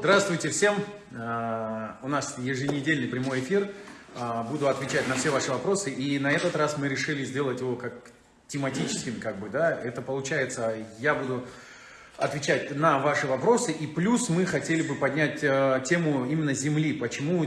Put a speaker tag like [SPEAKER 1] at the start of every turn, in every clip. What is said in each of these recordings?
[SPEAKER 1] Здравствуйте всем! А, у нас еженедельный прямой эфир. А, буду отвечать на все ваши вопросы. И на этот раз мы решили сделать его как тематическим, как бы, да. Это получается, я буду отвечать на ваши вопросы. И плюс мы хотели бы поднять э, тему именно Земли. Почему?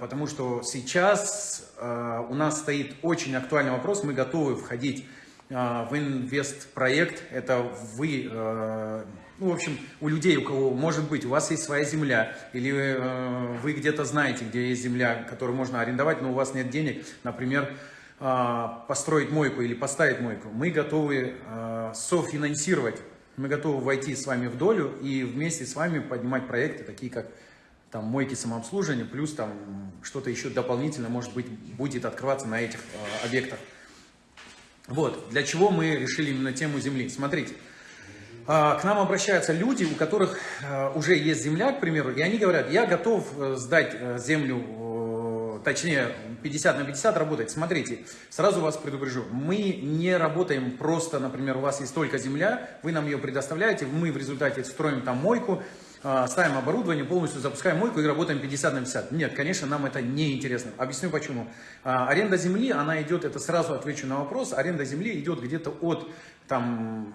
[SPEAKER 1] Потому что сейчас у нас стоит очень актуальный вопрос. Мы готовы входить в инвест-проект. Это вы ну, в общем, у людей, у кого, может быть, у вас есть своя земля, или э, вы где-то знаете, где есть земля, которую можно арендовать, но у вас нет денег, например, э, построить мойку или поставить мойку, мы готовы э, софинансировать, мы готовы войти с вами в долю и вместе с вами поднимать проекты, такие как там мойки самообслуживания, плюс там что-то еще дополнительно, может быть, будет открываться на этих э, объектах. Вот, для чего мы решили именно тему земли. Смотрите, к нам обращаются люди, у которых э, уже есть земля, к примеру, и они говорят, я готов э, сдать э, землю, точнее 50 на 50 работать. Смотрите, сразу вас предупрежу, мы не работаем просто, например, у вас есть только земля, вы нам ее предоставляете, мы в результате строим там мойку, ставим оборудование, полностью запускаем мойку и работаем 50 на 50. Нет, конечно, нам это не интересно. Объясню почему. Аренда земли, она идет, это сразу отвечу на вопрос, аренда земли идет где-то от там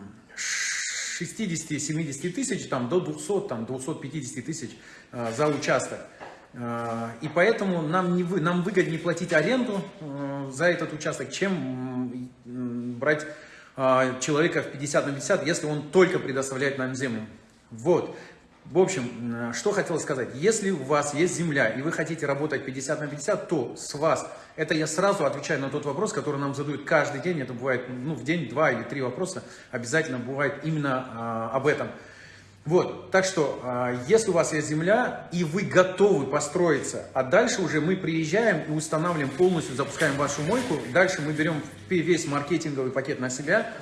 [SPEAKER 1] 60-70 тысяч там, до 200, там, 250 тысяч э, за участок. Э, и поэтому нам, не вы, нам выгоднее платить аренду э, за этот участок, чем брать э, человека в 50 на 50, если он только предоставляет нам землю. Вот. В общем, что хотел сказать. Если у вас есть земля, и вы хотите работать 50 на 50, то с вас, это я сразу отвечаю на тот вопрос, который нам задают каждый день, это бывает ну, в день два или три вопроса, обязательно бывает именно а, об этом. Вот, так что, а, если у вас есть земля, и вы готовы построиться, а дальше уже мы приезжаем и устанавливаем полностью, запускаем вашу мойку, дальше мы берем весь маркетинговый пакет на себя,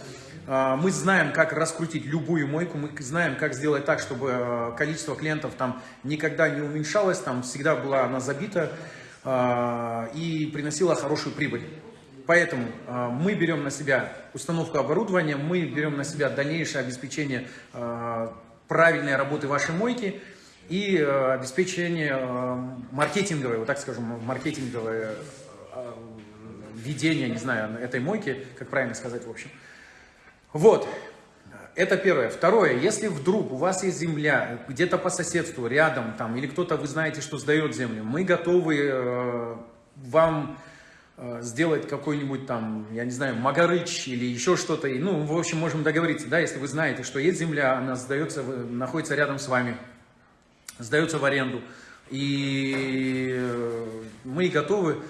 [SPEAKER 1] мы знаем, как раскрутить любую мойку, мы знаем, как сделать так, чтобы а, количество клиентов там никогда не уменьшалось, там всегда была она забита а, и приносила хорошую прибыль. Поэтому мы берем на себя установку оборудования, мы берем на себя дальнейшее обеспечение правильной работы вашей мойки и обеспечение маркетинговое, вот так скажем, маркетинговое ведение, не знаю, этой мойки, как правильно сказать, в общем. Вот, это первое. Второе, если вдруг у вас есть земля, где-то по соседству, рядом, там, или кто-то, вы знаете, что сдает землю, мы готовы э, вам э, сделать какой-нибудь там, я не знаю, Магарыч или еще что-то. Ну, в общем, можем договориться, да, если вы знаете, что есть земля, она сдается, находится рядом с вами, сдается в аренду. И э, мы готовы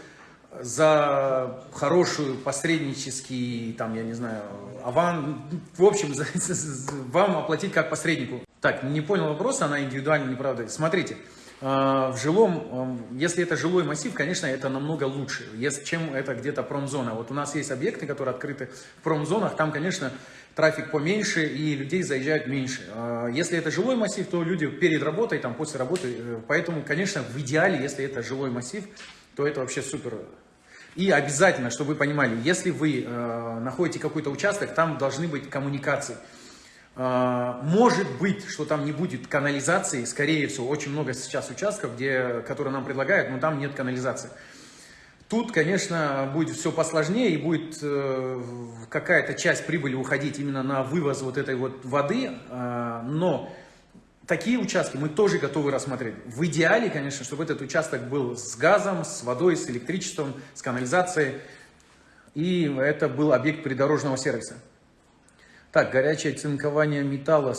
[SPEAKER 1] за хорошую посреднический, там, я не знаю, аван, в общем, за, за, вам оплатить как посреднику. Так, не понял вопроса, она индивидуально неправда. Смотрите, э, в жилом, э, если это жилой массив, конечно, это намного лучше, чем это где-то промзона. Вот у нас есть объекты, которые открыты в промзонах, там, конечно, трафик поменьше и людей заезжает меньше. Э, если это жилой массив, то люди перед работой, там, после работы, поэтому, конечно, в идеале, если это жилой массив, то это вообще супер и обязательно, чтобы вы понимали, если вы э, находите какой-то участок, там должны быть коммуникации. Э, может быть, что там не будет канализации, скорее всего, очень много сейчас участков, где, которые нам предлагают, но там нет канализации. Тут, конечно, будет все посложнее и будет э, какая-то часть прибыли уходить именно на вывоз вот этой вот воды, э, но Такие участки мы тоже готовы рассмотреть. В идеале, конечно, чтобы этот участок был с газом, с водой, с электричеством, с канализацией. И это был объект придорожного сервиса. Так, горячее цинкование металла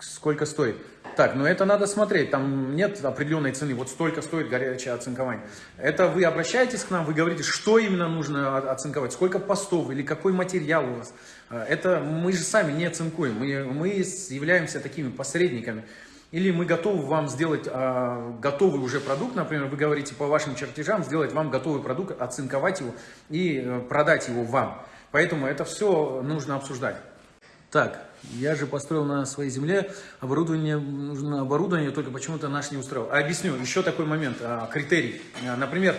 [SPEAKER 1] сколько стоит? Так, ну это надо смотреть, там нет определенной цены, вот столько стоит горячее оцинкование. Это вы обращаетесь к нам, вы говорите, что именно нужно оцинковать, сколько постов или какой материал у вас. А, это мы же сами не оцинкуем, мы, мы являемся такими посредниками. Или мы готовы вам сделать а, готовый уже продукт, например, вы говорите по вашим чертежам, сделать вам готовый продукт, оцинковать его и э, продать его вам. Поэтому это все нужно обсуждать. Так, я же построил на своей земле, оборудование, нужно оборудование, только почему-то наш не устроил. А объясню, еще такой момент, а, критерий. А, например,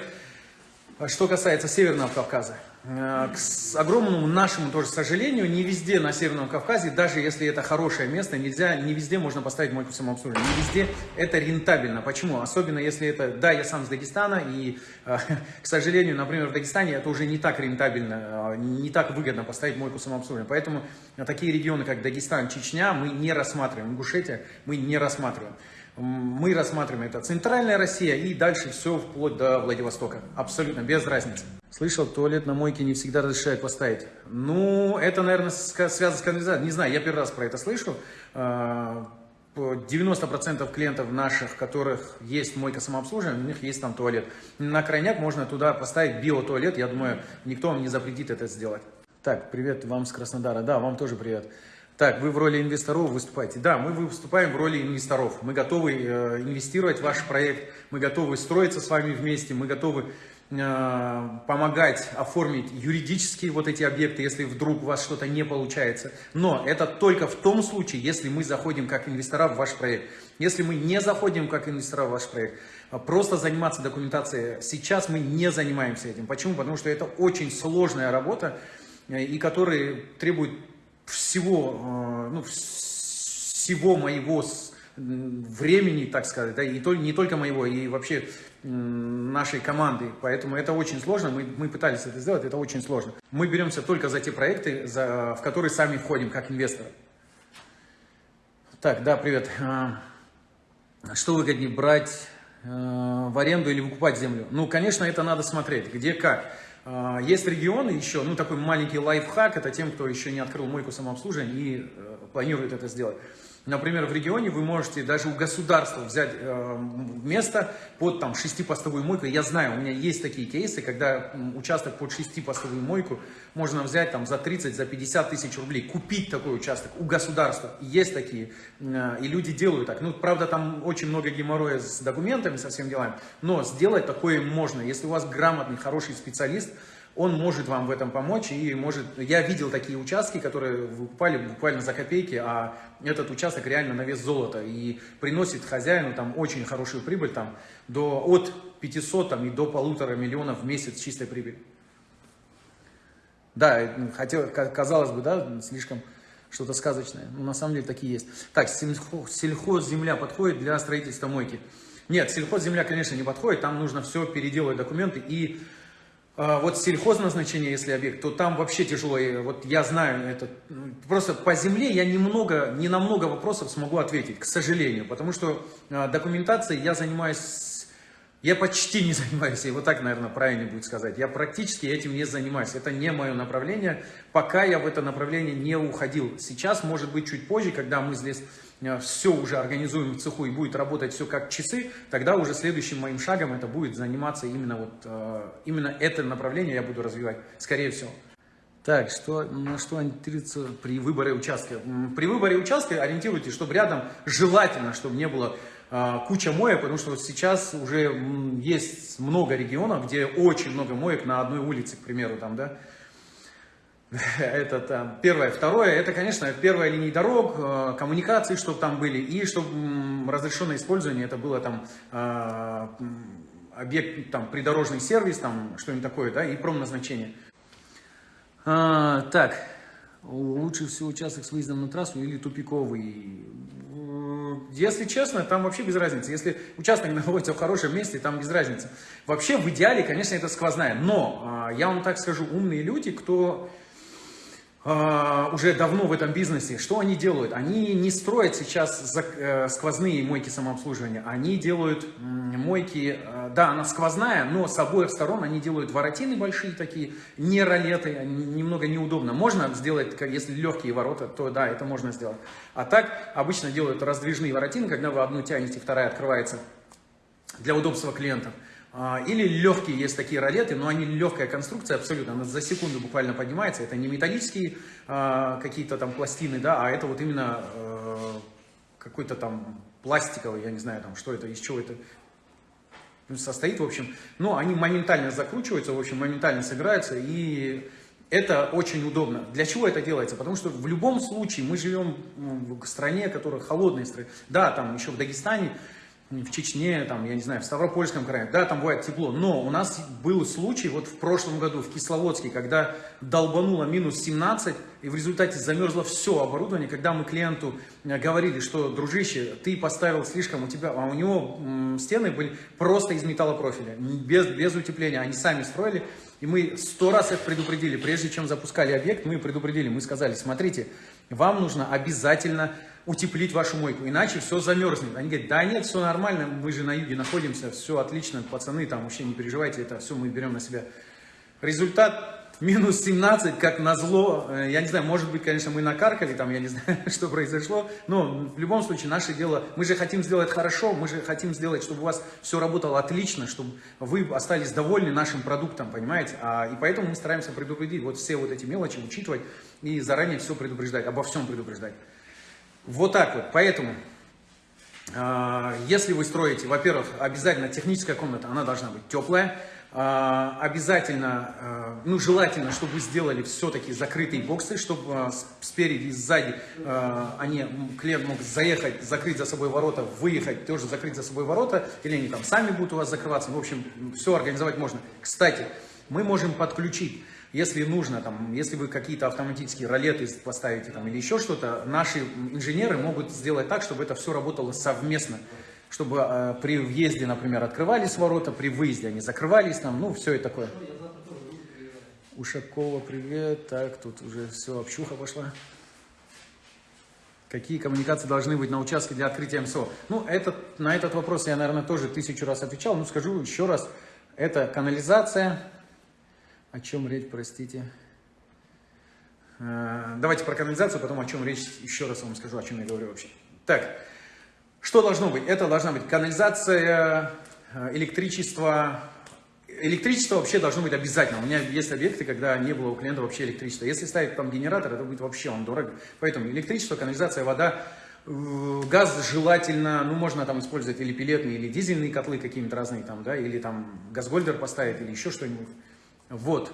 [SPEAKER 1] что касается Северного Кавказа. Э, к огромному нашему тоже сожалению, не везде на Северном Кавказе, даже если это хорошее место, нельзя, не везде можно поставить мойку самообслуживания. Не везде это рентабельно. Почему? Особенно если это, да, я сам с Дагестана, и, э, к сожалению, например, в Дагестане это уже не так рентабельно, э, не так выгодно поставить мойку самообслуживания. Поэтому такие регионы, как Дагестан, Чечня, мы не рассматриваем. Ингушетия мы не рассматриваем мы рассматриваем это центральная Россия и дальше все вплоть до Владивостока. Абсолютно, без разницы. Слышал, туалет на мойке не всегда разрешают поставить. Ну, это, наверное, связано с канализацией. Не знаю, я первый раз про это слышу. 90% а, клиентов наших, которых есть мойка самообслуживания, у них есть там туалет. На крайняк можно туда поставить биотуалет. Я думаю, никто вам не запретит это сделать. Так, привет вам с Краснодара. Да, вам тоже привет. Так, вы в роли инвесторов выступаете. Да, мы выступаем в роли инвесторов. Мы готовы э, инвестировать в ваш проект, мы готовы строиться с вами вместе, мы готовы э, помогать оформить юридические вот эти объекты, если вдруг у вас что-то не получается. Но это только в том случае, если мы заходим как инвестора в ваш проект. Если мы не заходим как инвестора в ваш проект, а просто заниматься документацией, сейчас мы не занимаемся этим. Почему? Потому что это очень сложная работа, э, и которая требует всего, э, ну, всего моего времени, так сказать, да, и то, не только моего, и вообще нашей команды. Поэтому это очень сложно. Мы, мы пытались это сделать, это очень сложно. Мы беремся только за те проекты, за, в которые сами входим как инвесторы. Так, да, привет. А, что выгоднее, брать э, в аренду или выкупать землю? Ну, конечно, это надо смотреть, где как. А, есть регионы еще, ну такой маленький лайфхак, это тем, кто еще не открыл мойку самообслуживания и э, планирует это сделать. Например, в регионе вы можете даже у государства взять э, место под там шестипостовую мойку. Я знаю, у меня есть такие кейсы, когда участок под шестипостовую мойку можно взять там за 30, за 50 тысяч рублей, купить такой участок у государства. Есть такие, э, и люди делают так. Ну, правда, там очень много геморроя с документами, со всеми делами, но сделать такое можно. Если у вас грамотный, хороший специалист, он может вам в этом помочь и может... Я видел такие участки, которые выкупали буквально за копейки, а этот участок реально на вес золота и приносит хозяину там очень хорошую прибыль, там до, от 500 там, и до полутора миллионов в месяц чистой прибыли. Да, хотел, казалось бы, да, слишком что-то сказочное, но на самом деле такие есть. Так, сельхозземля подходит для строительства мойки? Нет, сельхозземля, конечно, не подходит, там нужно все переделывать документы и вот сельхозназначение, если объект, то там вообще тяжело. И вот я знаю это. Просто по земле я немного, не на много вопросов смогу ответить, к сожалению. Потому что а, документацией я занимаюсь, я почти не занимаюсь, и вот так, наверное, правильно будет сказать. Я практически этим не занимаюсь. Это не мое направление, пока я в это направление не уходил. Сейчас, может быть, чуть позже, когда мы здесь все уже организуем в цеху и будет работать все как часы, тогда уже следующим моим шагом это будет заниматься именно вот э, именно это направление я буду развивать, скорее всего. Так, что, на что ориентируется при выборе участка? При выборе участка ориентируйтесь, чтобы рядом желательно, чтобы не было э, куча моек, потому что сейчас уже есть много регионов, где очень много моек на одной улице, к примеру, там, да, это там, первое. Второе, это, конечно, первая линия дорог, э, коммуникации, чтобы там были, и чтобы разрешенное использование, это было там э, объект, там, придорожный сервис, там, что-нибудь такое, да, и промназначение. А, так, лучше всего участок с выездом на трассу или тупиковый? Если честно, там вообще без разницы. Если участок находится в хорошем месте, там без разницы. Вообще, в идеале, конечно, это сквозная. Но, а, я вам так скажу, умные люди, кто а, уже давно в этом бизнесе, что они делают? Они не строят сейчас э, сквозные мойки самообслуживания, они делают мойки, э, да, она сквозная, но с обоих сторон они делают воротины большие такие, не ролеты, немного неудобно. Можно сделать, если легкие ворота, то да, это можно сделать. А так обычно делают раздвижные воротины, когда вы одну тянете, вторая открывается для удобства клиентов. А, или легкие есть такие ролеты, но они легкая конструкция абсолютно, она за секунду буквально поднимается. Это не металлические а, какие-то там пластины, да, а это вот именно э, какой-то там пластиковый, я не знаю там, что это, из чего это состоит, в общем. Но они моментально закручиваются, в общем, моментально собираются, и это очень удобно. Для чего это делается? Потому что в любом случае мы живем в стране, которая холодная страна. Да, там еще в Дагестане в Чечне, там, я не знаю, в Ставропольском крае, да, там бывает тепло, но у нас был случай вот в прошлом году в Кисловодске, когда долбануло минус 17, и в результате замерзло все оборудование, когда мы клиенту э, говорили, что, дружище, ты поставил слишком, у тебя, а у него стены были просто из металлопрофиля, без, без утепления, они сами строили, и мы сто раз их предупредили, прежде чем запускали объект, мы предупредили, мы сказали, смотрите, вам нужно обязательно утеплить вашу мойку, иначе все замерзнет. Они говорят, да нет, все нормально, мы же на юге находимся, все отлично, пацаны, там вообще не переживайте, это все мы берем на себя. Результат минус 17, как назло, э, я не знаю, может быть, конечно, мы накаркали, там, я не знаю, что произошло, но в любом случае наше дело, мы же хотим сделать хорошо, мы же хотим сделать, чтобы у вас все работало отлично, чтобы вы остались довольны нашим продуктом, понимаете, а, и поэтому мы стараемся предупредить вот все вот эти мелочи, учитывать и заранее все предупреждать, обо всем предупреждать. Вот так вот, поэтому, а, если вы строите, во-первых, обязательно техническая комната, она должна быть теплая, а, обязательно, а, ну, желательно, чтобы вы сделали все-таки закрытые боксы, чтобы спереди и сзади они, клиент мог заехать, закрыть за собой ворота, выехать, тоже закрыть за собой ворота, или они там сами будут у вас закрываться, в общем, все организовать можно. Кстати, мы можем подключить если нужно, там, если вы какие-то автоматические ролеты поставите там, или еще что-то, наши инженеры могут сделать так, чтобы это все работало совместно. Чтобы э, при въезде, например, открывались ворота, при выезде они закрывались, там, ну, все это такое. Ушакова, привет. Так, тут уже все, общуха пошла. Какие коммуникации должны быть на участке для открытия МСО? Ну, этот, на этот вопрос я, наверное, тоже тысячу раз отвечал, но скажу еще раз. Это канализация, о чем речь, простите? Э, давайте про канализацию, потом о чем речь, еще раз вам скажу, о чем я говорю вообще. Так, что должно быть? Это должна быть канализация, э, электричество. Электричество вообще должно быть обязательно. У меня есть объекты, когда не было у клиента вообще электричества. Если ставить там генератор, это будет вообще он дорого. Поэтому электричество, канализация, вода, газ желательно, ну можно там использовать или пилетные, или дизельные котлы какие-нибудь разные там, да, или там газгольдер поставить, или еще что-нибудь. Вот.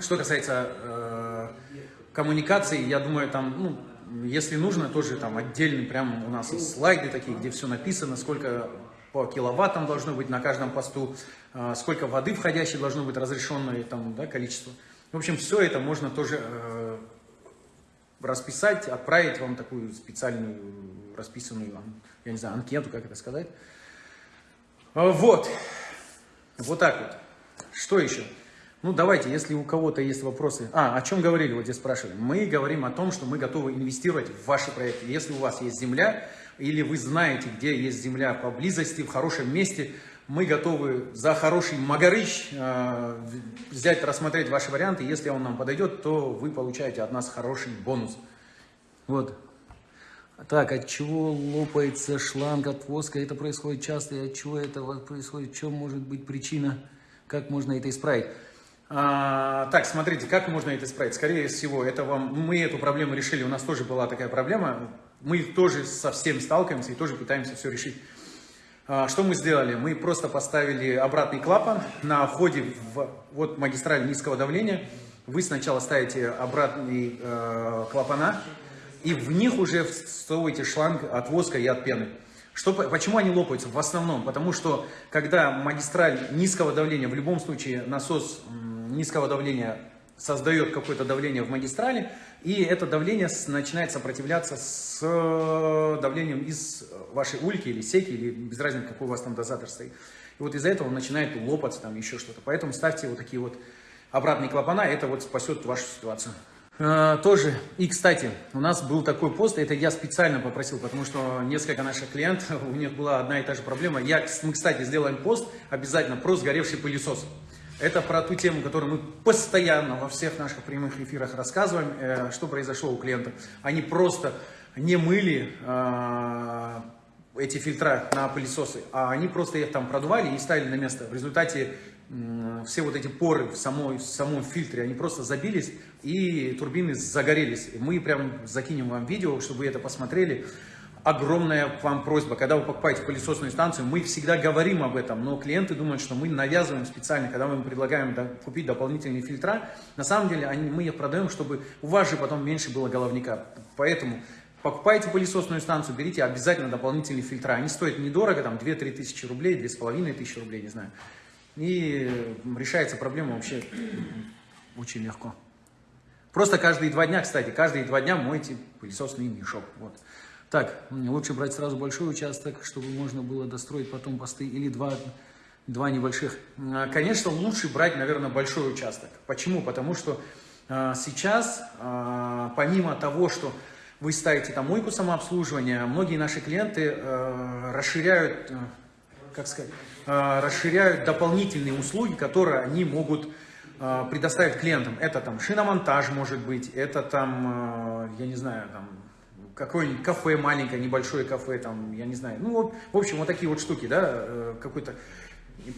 [SPEAKER 1] Что касается э, коммуникации, я думаю, там, ну, если нужно, тоже там отдельный, прям у нас есть слайды такие, где все написано, сколько по киловаттам должно быть на каждом посту, э, сколько воды входящей должно быть разрешенное там, да, количество. В общем, все это можно тоже э, расписать, отправить вам такую специальную расписанную, я не знаю, анкету, как это сказать. Э, вот. Вот так вот. Что еще? Ну, давайте, если у кого-то есть вопросы. А, о чем говорили, вот здесь спрашивали. Мы говорим о том, что мы готовы инвестировать в ваши проекты. Если у вас есть земля, или вы знаете, где есть земля поблизости, в хорошем месте, мы готовы за хороший магарыч э, взять, рассмотреть ваши варианты. Если он нам подойдет, то вы получаете от нас хороший бонус. Вот. Так, от чего лопается шланг от воска? Это происходит часто, и от чего это происходит? В чем может быть причина? Как можно это исправить? А, так, смотрите, как можно это исправить? Скорее всего, это вам, мы эту проблему решили, у нас тоже была такая проблема. Мы тоже со всем сталкиваемся и тоже пытаемся все решить. А, что мы сделали? Мы просто поставили обратный клапан на входе в вот магистраль низкого давления. Вы сначала ставите обратный э, клапана, и в них уже всовываете шланг от воска и от пены. Что, почему они лопаются? В основном, потому что когда магистраль низкого давления, в любом случае насос низкого давления создает какое-то давление в магистрали, и это давление начинает сопротивляться с э, давлением из вашей ульки или секи, или без разницы, какой у вас там дозатор стоит. И вот из-за этого он начинает лопаться, там еще что-то. Поэтому ставьте вот такие вот обратные клапана, это вот спасет вашу ситуацию. А, тоже, и кстати, у нас был такой пост, это я специально попросил, потому что несколько наших клиентов, у них была одна и та же проблема. Я, мы, кстати, сделаем пост обязательно про сгоревший пылесос. Это про ту тему, которую мы постоянно во всех наших прямых эфирах рассказываем, э, что произошло у клиентов. Они просто не мыли э, эти фильтра на пылесосы, а они просто их там продували и ставили на место. В результате все вот эти поры в, самой, в самом фильтре, они просто забились, и турбины загорелись. Мы прям закинем вам видео, чтобы вы это посмотрели. Огромная вам просьба, когда вы покупаете пылесосную станцию, мы всегда говорим об этом, но клиенты думают, что мы навязываем специально, когда мы им предлагаем купить дополнительные фильтра. На самом деле они, мы их продаем, чтобы у вас же потом меньше было головника. Поэтому покупаете пылесосную станцию, берите обязательно дополнительные фильтра. Они стоят недорого, там 2-3 тысячи рублей, 2,5 тысячи рублей, не знаю. И решается проблема вообще очень легко. Просто каждые два дня, кстати, каждые два дня мойте пылесосный мешок. Вот. Так, лучше брать сразу большой участок, чтобы можно было достроить потом посты, или два, два небольших. А, конечно, лучше брать, наверное, большой участок. Почему? Потому что а, сейчас, а, помимо того, что вы ставите там мойку самообслуживания, многие наши клиенты расширяют, а, как сказать, расширяют дополнительные услуги, которые они могут а, предоставить клиентам. Это там шиномонтаж может быть, это там, а, я не знаю, там какое-нибудь кафе маленькое, небольшое кафе, там, я не знаю. Ну, вот, в общем, вот такие вот штуки, да, э, какой-то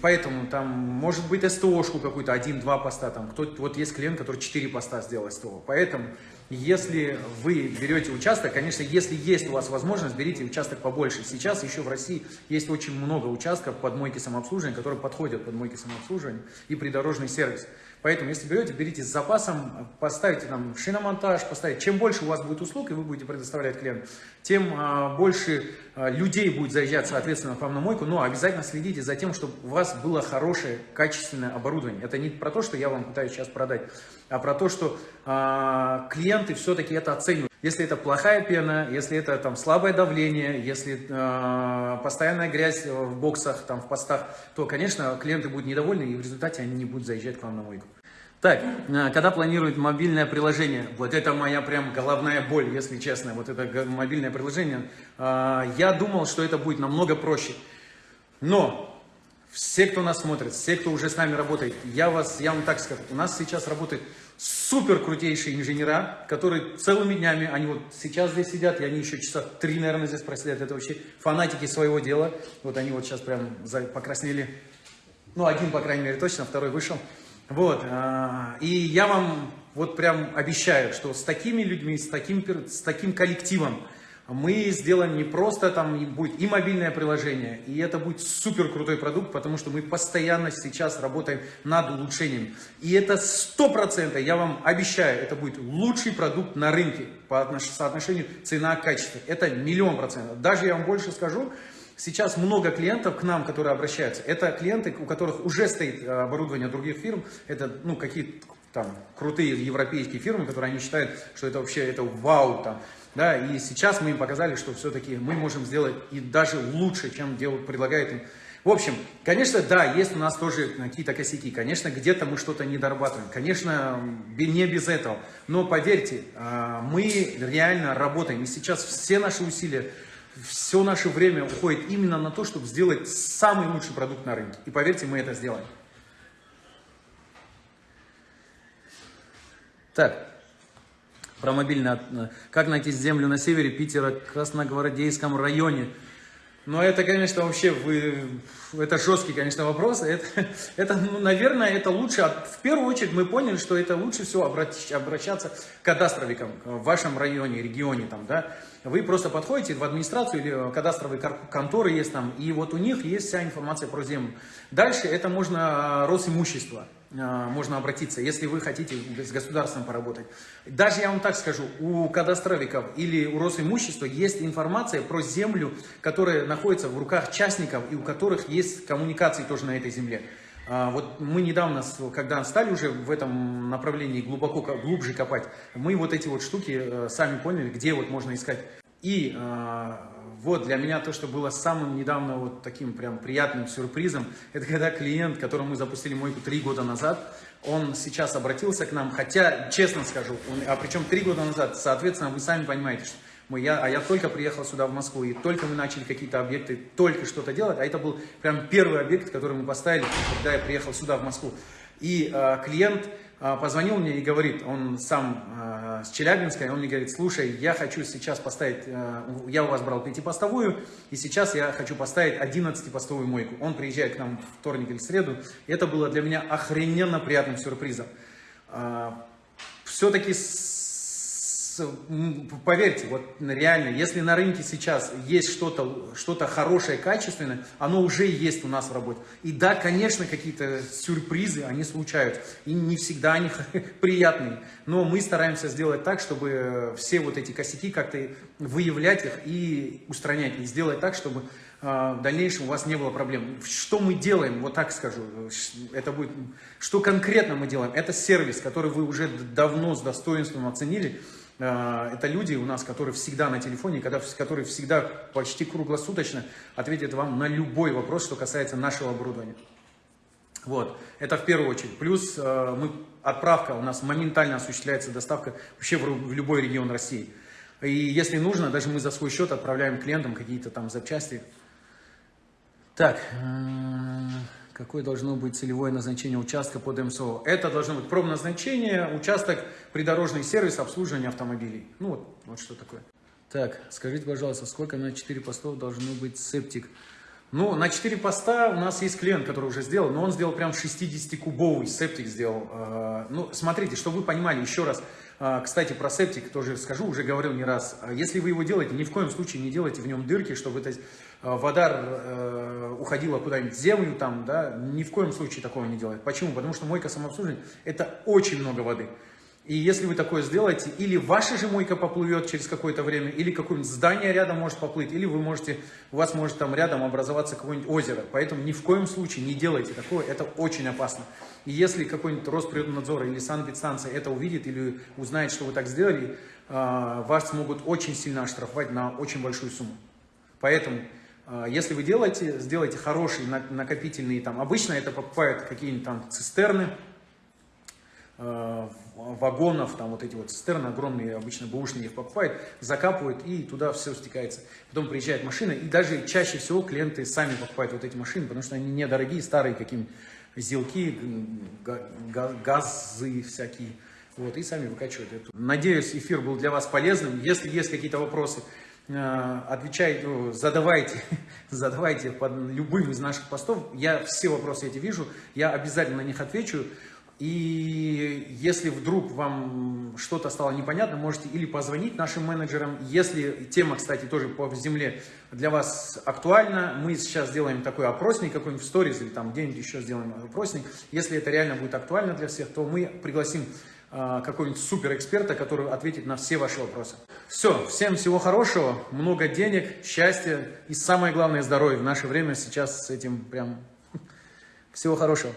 [SPEAKER 1] поэтому там может быть СТОшку какую-то, один-два поста, там кто вот есть клиент, который 4 поста сделал СТО. Поэтому, если вы берете участок, конечно, если есть у вас возможность, берите участок побольше. Сейчас еще в России есть очень много участков под мойки самообслуживания, которые подходят под мойки самообслуживания и придорожный сервис. Поэтому, если берете, берите с запасом, поставите там шиномонтаж, поставите. Чем больше у вас будет услуг, и вы будете предоставлять клиенту, тем а, больше а, людей будет заезжать, соответственно, к вам на мойку. Но обязательно следите за тем, чтобы у вас было хорошее, качественное оборудование. Это не про то, что я вам пытаюсь сейчас продать, а про то, что а, клиенты все-таки это оценивают. Если это плохая пена, если это там слабое давление, если э, постоянная грязь в боксах, там в постах, то, конечно, клиенты будут недовольны и в результате они не будут заезжать к вам на мойку. Так, э, когда планируют мобильное приложение, вот это моя прям головная боль, если честно, вот это мобильное приложение, э, я думал, что это будет намного проще, но все, кто нас смотрит, все, кто уже с нами работает, я, вас, я вам так скажу, у нас сейчас работает супер крутейшие инженера, которые целыми днями, они вот сейчас здесь сидят, и они еще часа три, наверное, здесь просидят, это вообще фанатики своего дела, вот они вот сейчас прям покраснели, ну, один, по крайней мере, точно, второй вышел, вот, а, и я вам вот прям обещаю, что с такими людьми, с таким, с таким коллективом, мы сделаем не просто там будет и мобильное приложение, и это будет супер крутой продукт, потому что мы постоянно сейчас работаем над улучшением. И это сто процентов, я вам обещаю, это будет лучший продукт на рынке по соотношению цена-качество. Это миллион процентов. Даже я вам больше скажу, Сейчас много клиентов к нам, которые обращаются. Это клиенты, у которых уже стоит э, оборудование других фирм. Это ну, какие-то там крутые европейские фирмы, которые они считают, что это вообще это вау. Там. Да, и сейчас мы им показали, что все-таки мы можем сделать и даже лучше, чем делают, предлагают им. В общем, конечно, да, есть у нас тоже какие-то косяки. Конечно, где-то мы что-то не дорабатываем. Конечно, не без этого. Но поверьте, а, мы реально работаем. И сейчас все наши усилия, все наше время уходит именно на то, чтобы сделать самый лучший продукт на рынке. И поверьте, мы это сделаем. Так, про мобильное, э, как найти землю на севере Питера, Красногвардейском районе. Но это, конечно, вообще, вы, это жесткий, конечно, вопрос. Это, это ну, наверное, это лучше, в первую очередь мы поняли, что это лучше всего обращаться к кадастровикам в вашем районе, регионе, там, да. Вы просто подходите в администрацию или кадастровые конторы есть там, и вот у них есть вся информация про землю. Дальше это можно а, Росимущество. А, можно обратиться, если вы хотите с государством поработать. Даже я вам так скажу, у кадастровиков или у Росимущества есть информация про землю, которая находится в руках частников и у которых есть коммуникации тоже на этой земле. А, вот мы недавно, когда стали уже в этом направлении глубоко, глубже копать, мы вот эти вот штуки э, сами поняли, где вот можно искать. И а, вот для меня то, что было самым недавно вот таким прям приятным сюрпризом, это когда клиент, которому мы запустили мойку три года назад, он сейчас обратился к нам, хотя, честно скажу, он, а причем три года назад, соответственно, вы сами понимаете, что мы, я, а я только приехал сюда в Москву, и только мы начали какие-то объекты, только что-то делать, а это был прям первый объект, который мы поставили, когда я приехал сюда в Москву. И э, клиент позвонил мне и говорит, он сам э, с Челябинска, он мне говорит, слушай, я хочу сейчас поставить, э, я у вас брал пятипостовую, и сейчас я хочу поставить 11-постовую мойку. Он приезжает к нам в вторник или среду, и это было для меня охрененно приятным сюрпризом. Э, Поверьте, вот реально, если на рынке сейчас есть что-то что, -то, хорошее, качественное, оно уже есть у нас в работе. И да, конечно, какие-то сюрпризы, они случаются. И не всегда они приятные. Но мы стараемся сделать так, чтобы все вот эти косяки как-то выявлять их и устранять. И сделать так, чтобы а, в дальнейшем у вас не было проблем. Что мы делаем, вот так скажу, это будет, что конкретно мы делаем, это сервис, который вы уже давно с достоинством оценили, это люди у нас, которые всегда на телефоне, которые всегда почти круглосуточно ответят вам на любой вопрос, что касается нашего оборудования. Вот, это в первую очередь. Плюс а, мы, отправка у нас моментально осуществляется, доставка вообще в любой регион России. И если нужно, даже мы за свой счет отправляем клиентам какие-то там запчасти, так, какое должно быть целевое назначение участка под МСО? Это должно быть промназначение, участок, придорожный сервис, обслуживание автомобилей. Ну вот, вот что такое. Так, скажите, пожалуйста, сколько на 4 постов должно быть септик? Ну, на 4 поста у нас есть клиент, который уже сделал, но он сделал прям 60-кубовый септик сделал. А, ну, смотрите, чтобы вы понимали, еще раз, кстати, про септик тоже скажу, уже говорил не раз. А, если вы его делаете, ни в коем случае не делайте в нем дырки, чтобы эта вода э, уходила куда-нибудь в землю, там, да, ни в коем случае такого не делать. Почему? Потому что мойка самообслуживания – это очень много воды. И если вы такое сделаете, или ваша же мойка поплывет через какое-то время, или какое-нибудь здание рядом может поплыть, или вы можете, у вас может там рядом образоваться какое-нибудь озеро. Поэтому ни в коем случае не делайте такое, это очень опасно. И если какой-нибудь Росприроднадзор или санэпидстанция это увидит или узнает, что вы так сделали, а, вас могут очень сильно оштрафовать на очень большую сумму. Поэтому, а, если вы делаете, сделайте хорошие накопительные, там, обычно это покупают какие-нибудь там цистерны, а, вагонов, там вот эти вот цистерны огромные, обычно бэушные их покупают, закапывают и туда все стекается. Потом приезжает машина, и даже чаще всего клиенты сами покупают вот эти машины, потому что они недорогие, старые, какие-нибудь зелки, газы всякие. Вот, и сами выкачивают эту. Надеюсь, эфир был для вас полезным. Если есть какие-то вопросы, э, отвечайте, ну, задавайте, задавайте под любым из наших постов. Я все вопросы эти вижу, я обязательно на них отвечу. И если вдруг вам что-то стало непонятно, можете или позвонить нашим менеджерам. Если тема, кстати, тоже по земле для вас актуальна, мы сейчас сделаем такой опросник, какой-нибудь в сторис или там где-нибудь еще сделаем опросник. Если это реально будет актуально для всех, то мы пригласим э, какого-нибудь суперэксперта, который ответит на все ваши вопросы. Все, всем всего хорошего, много денег, счастья и самое главное здоровье. В наше время сейчас с этим прям всего хорошего.